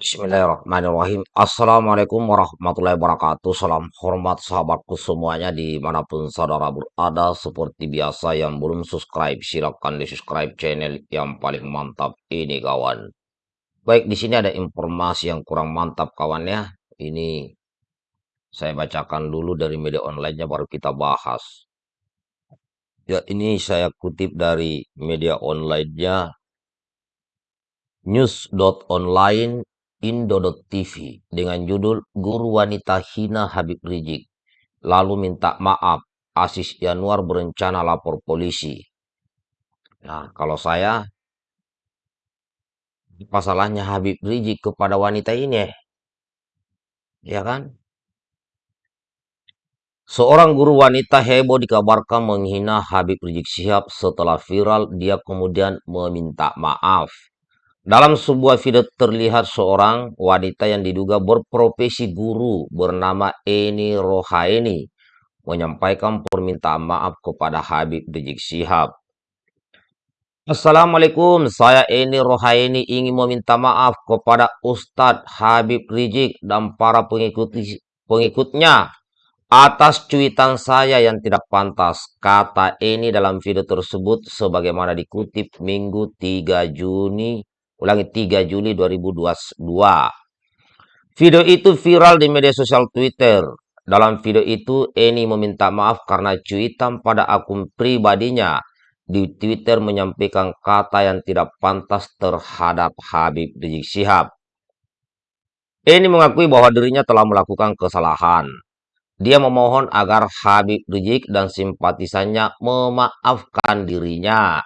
Bismillahirrahmanirrahim. Assalamualaikum warahmatullahi wabarakatuh. Salam hormat sahabatku semuanya di mana pun saudara berada. Seperti biasa yang belum subscribe, silakan di subscribe channel yang paling mantap ini kawan. Baik, di sini ada informasi yang kurang mantap kawan ya. Ini saya bacakan dulu dari media online-nya baru kita bahas. Ya, ini saya kutip dari media online-nya news.online Indo.tv dengan judul Guru Wanita Hina Habib Rizik, lalu minta maaf, Asis Yanuar berencana lapor polisi. Nah, kalau saya, apa salahnya Habib Rizik kepada wanita ini? Ya kan? Seorang guru wanita heboh dikabarkan menghina Habib Rizik Sihab setelah viral dia kemudian meminta maaf. Dalam sebuah video terlihat seorang wanita yang diduga berprofesi guru bernama Eni Rohaini menyampaikan permintaan maaf kepada Habib Rizik Sihab. Assalamualaikum, saya Eni Rohaini ingin meminta maaf kepada Ustadz Habib Rizik dan para pengikut pengikutnya atas cuitan saya yang tidak pantas, kata Eni dalam video tersebut sebagaimana dikutip Minggu 3 Juni Ulangi 3 Juli 2022. Video itu viral di media sosial Twitter. Dalam video itu, Eni meminta maaf karena cuitan pada akun pribadinya di Twitter menyampaikan kata yang tidak pantas terhadap Habib Rizik Syihab. Eni mengakui bahwa dirinya telah melakukan kesalahan. Dia memohon agar Habib Rizik dan simpatisannya memaafkan dirinya.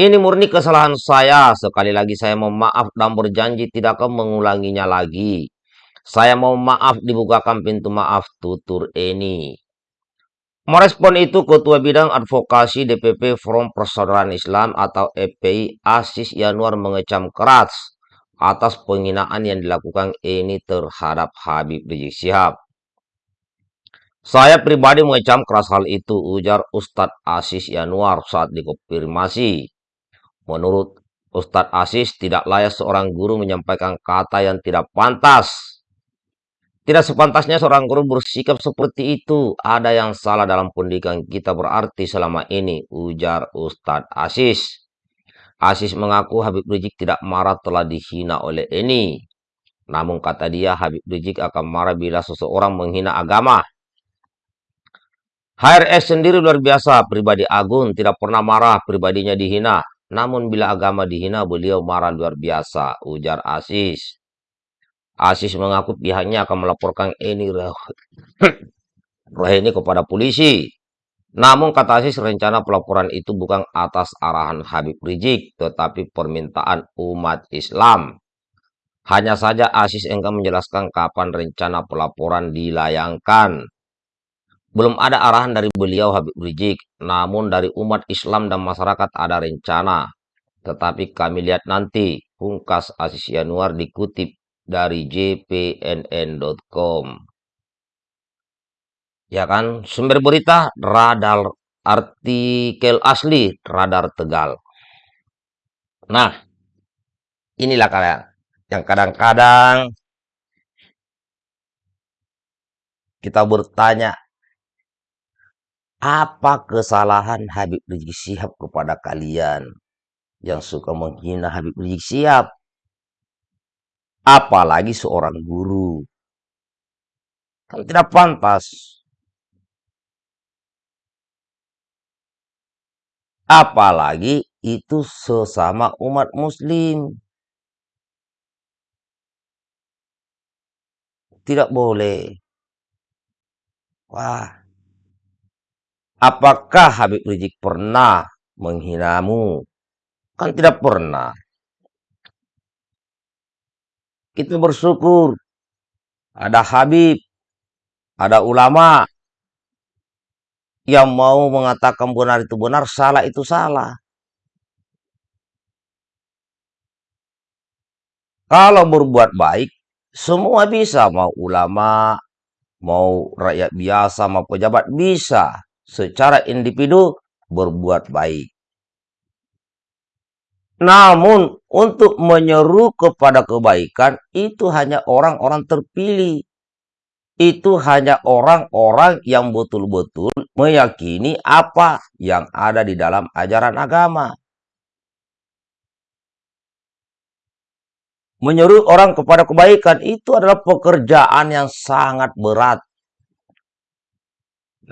Ini murni kesalahan saya. Sekali lagi saya mohon maaf dan berjanji tidak akan mengulanginya lagi. Saya mau maaf dibukakan pintu maaf tutur ini. Merespon itu Ketua Bidang Advokasi DPP Forum Persaudaraan Islam atau FPI Asis Yanuar mengecam keras atas penghinaan yang dilakukan ini terhadap Habib Rizik Sihab. Saya pribadi mengecam keras hal itu, ujar Ustadz Asis Yanuar saat dikonfirmasi Menurut Ustadz Asis, tidak layak seorang guru menyampaikan kata yang tidak pantas. Tidak sepantasnya seorang guru bersikap seperti itu. Ada yang salah dalam pendidikan kita berarti selama ini, ujar Ustadz Asis. Asis mengaku Habib Rizik tidak marah telah dihina oleh Eni. Namun kata dia Habib Rizik akan marah bila seseorang menghina agama. HRS sendiri luar biasa, pribadi agung, tidak pernah marah, pribadinya dihina. Namun bila agama dihina, beliau marah luar biasa, ujar Asis. Asis mengaku pihaknya akan melaporkan Eni Rohini kepada polisi. Namun kata Asis rencana pelaporan itu bukan atas arahan Habib Rizik, tetapi permintaan umat Islam. Hanya saja Asis enggan menjelaskan kapan rencana pelaporan dilayangkan. Belum ada arahan dari beliau Habib Rizik, namun dari umat Islam dan masyarakat ada rencana. Tetapi kami lihat nanti, pungkas Asis Yanuar dikutip dari jpnn.com. Ya kan, sumber berita radar artikel asli radar Tegal. Nah, inilah kalian yang kadang-kadang kita bertanya apa kesalahan Habib Rizik Sihab kepada kalian yang suka menghina Habib Rizik Sihab? Apalagi seorang guru. Kan tidak pantas. Apalagi itu sesama umat muslim. Tidak boleh. Wah, Apakah Habib Rizik pernah menghinamu? Kan tidak pernah. Kita bersyukur ada Habib, ada ulama yang mau mengatakan benar itu benar, salah itu salah. Kalau berbuat baik, semua bisa. Mau ulama, mau rakyat biasa, mau pejabat, bisa secara individu berbuat baik. Namun untuk menyeru kepada kebaikan itu hanya orang-orang terpilih. Itu hanya orang-orang yang betul-betul meyakini apa yang ada di dalam ajaran agama. Menyeru orang kepada kebaikan itu adalah pekerjaan yang sangat berat.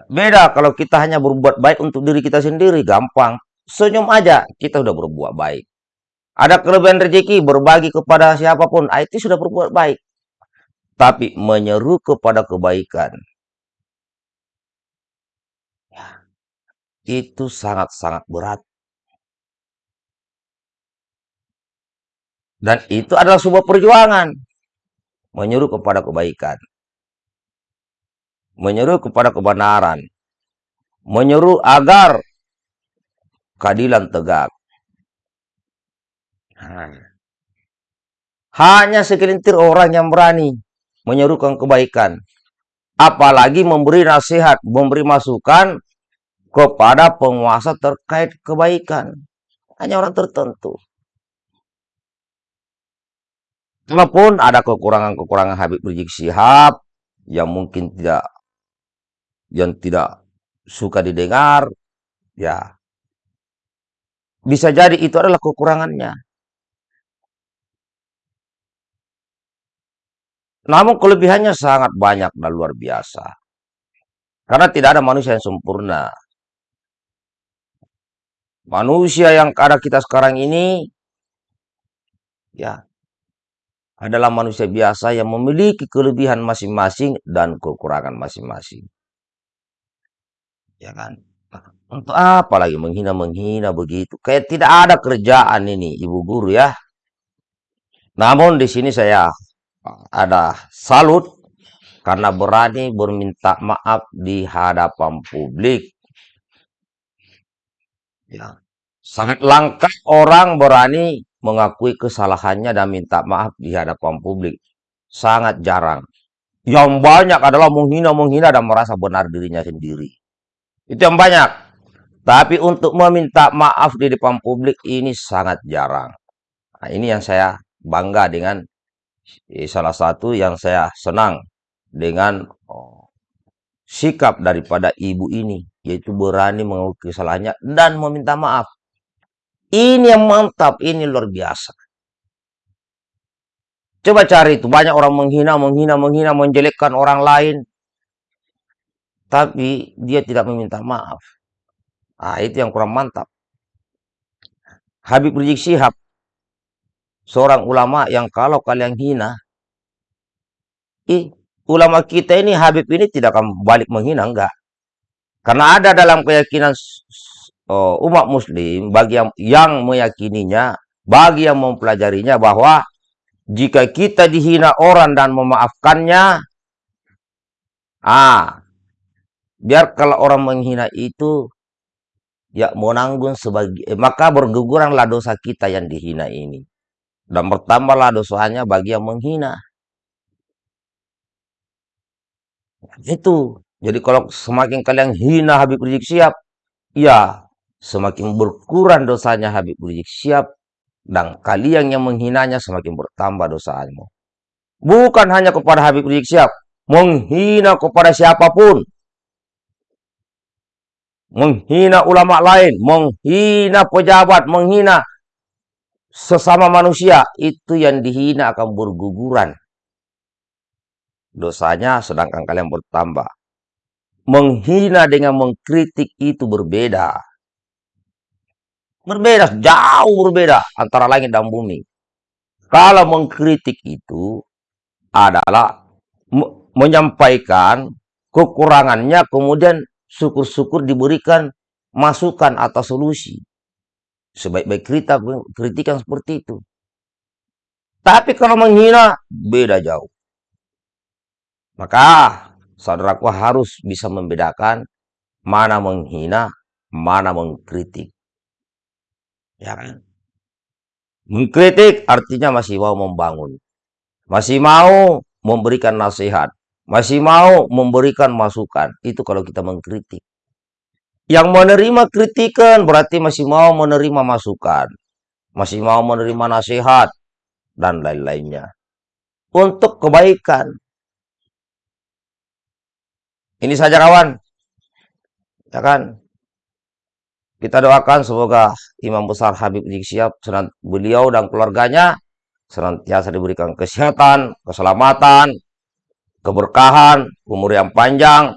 Beda kalau kita hanya berbuat baik untuk diri kita sendiri, gampang. Senyum aja, kita sudah berbuat baik. Ada kelebihan rezeki, berbagi kepada siapa pun, ah, itu sudah berbuat baik. Tapi menyeru kepada kebaikan, itu sangat-sangat berat. Dan itu adalah sebuah perjuangan. Menyuruh kepada kebaikan. Menyuruh kepada kebenaran. Menyuruh agar keadilan tegak. Hanya segelintir orang yang berani menyerukan kebaikan. Apalagi memberi nasihat, memberi masukan kepada penguasa terkait kebaikan. Hanya orang tertentu. Walaupun ada kekurangan-kekurangan Habib Rizik Sihab yang mungkin tidak yang tidak suka didengar, ya bisa jadi itu adalah kekurangannya. Namun kelebihannya sangat banyak dan luar biasa. Karena tidak ada manusia yang sempurna. Manusia yang ada kita sekarang ini, ya adalah manusia biasa yang memiliki kelebihan masing-masing dan kekurangan masing-masing. Ya kan? Untuk apa lagi menghina-menghina begitu? Kayak tidak ada kerjaan ini, Ibu Guru ya. Namun di sini saya ada salut karena berani berminta maaf di hadapan publik. Ya. Sangat langka orang berani mengakui kesalahannya dan minta maaf di hadapan publik. Sangat jarang. Yang banyak adalah menghina-menghina dan merasa benar dirinya sendiri. Itu yang banyak. Tapi untuk meminta maaf di depan publik ini sangat jarang. Nah, ini yang saya bangga dengan eh, salah satu yang saya senang dengan oh, sikap daripada ibu ini. Yaitu berani mengakui kesalahannya dan meminta maaf. Ini yang mantap, ini luar biasa. Coba cari itu, banyak orang menghina, menghina, menghina, menjelekkan orang lain. Tapi dia tidak meminta maaf. Ah, itu yang kurang mantap. Habib Rizik Sihab, seorang ulama yang kalau kalian hina, ih, ulama kita ini, Habib ini tidak akan balik menghina, enggak. Karena ada dalam keyakinan uh, umat muslim bagi yang, yang meyakininya, bagi yang mempelajarinya bahwa jika kita dihina orang dan memaafkannya, ah, biar kalau orang menghina itu ya mau nanggung sebagai eh, maka berguguranlah dosa kita yang dihina ini dan bertambahlah dosanya bagi yang menghina. Itu. Jadi kalau semakin kalian hina Habib Rizik Siap, ya semakin berkurang dosanya Habib Rizik siap dan kalian yang menghinanya semakin bertambah dosanya. Bukan hanya kepada Habib Rizik siap, menghina kepada siapa pun. Menghina ulama lain, menghina pejabat, menghina sesama manusia, itu yang dihina akan berguguran. Dosanya sedangkan kalian bertambah. Menghina dengan mengkritik itu berbeda. Berbeda, jauh berbeda antara langit dan bumi. Kalau mengkritik itu adalah menyampaikan kekurangannya, kemudian syukur-syukur diberikan masukan atau solusi. Sebaik-baik kritik, kritikan seperti itu. Tapi kalau menghina, beda jauh. Maka saudaraku harus bisa membedakan mana menghina, mana mengkritik. Ya kan? Mengkritik artinya masih mau membangun. Masih mau memberikan nasihat. Masih mau memberikan masukan. Itu kalau kita mengkritik. Yang menerima kritikan berarti masih mau menerima masukan. masih mau menerima nasihat, dan lain-lainnya. Untuk kebaikan. Ini saja kawan. Ya kan? Kita doakan semoga Imam Besar Habib Rizik Syihab, beliau dan keluarganya senantiasa diberikan kesehatan, keselamatan, keberkahan, umur yang panjang,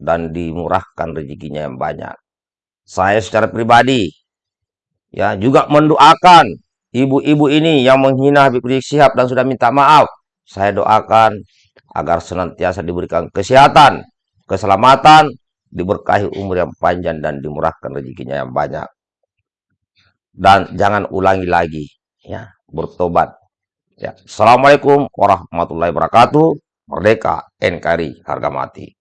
dan dimurahkan rezekinya yang banyak. Saya secara pribadi ya juga mendoakan ibu-ibu ini yang menghina Habib Rizik Syihab dan sudah minta maaf. Saya doakan agar senantiasa diberikan kesehatan, keselamatan, diberkahi umur yang panjang dan dimurahkan rezekinya yang banyak. Dan jangan ulangi lagi, ya, bertobat. Ya. Assalamualaikum warahmatullahi wabarakatuh. Merdeka NKRI harga mati.